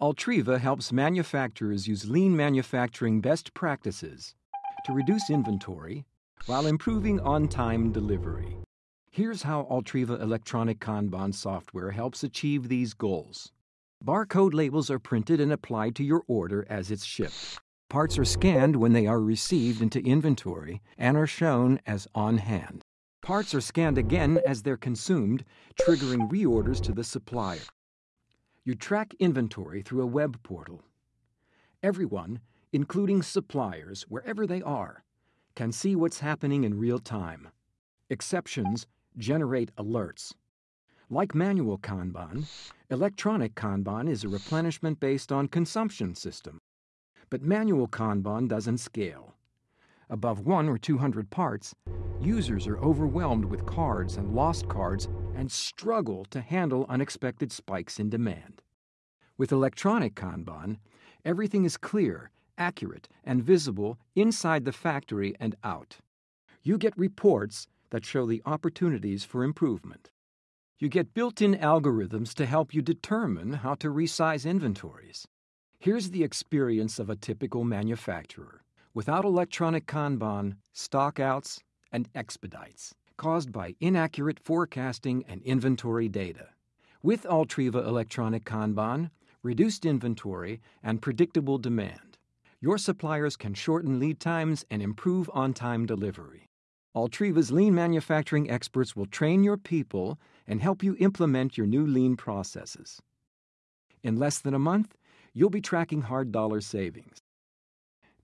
Altriva helps manufacturers use lean manufacturing best practices to reduce inventory while improving on time delivery. Here's how Altriva electronic Kanban software helps achieve these goals. Barcode labels are printed and applied to your order as it's shipped. Parts are scanned when they are received into inventory and are shown as on hand. Parts are scanned again as they're consumed, triggering reorders to the supplier. You track inventory through a web portal. Everyone, including suppliers, wherever they are, can see what's happening in real time. Exceptions generate alerts. Like manual Kanban, electronic Kanban is a replenishment based on consumption system. But manual Kanban doesn't scale. Above one or 200 parts, users are overwhelmed with cards and lost cards and struggle to handle unexpected spikes in demand. With electronic Kanban, everything is clear, accurate, and visible inside the factory and out. You get reports that show the opportunities for improvement. You get built in algorithms to help you determine how to resize inventories. Here's the experience of a typical manufacturer. Without electronic Kanban, stockouts, and expedites caused by inaccurate forecasting and inventory data. With Altriva Electronic Kanban, reduced inventory, and predictable demand, your suppliers can shorten lead times and improve on time delivery. Altriva's lean manufacturing experts will train your people and help you implement your new lean processes. In less than a month, you'll be tracking hard dollar savings.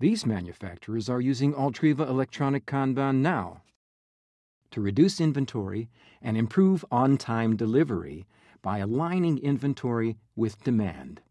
These manufacturers are using Altriva Electronic Kanban now to reduce inventory and improve on time delivery by aligning inventory with demand.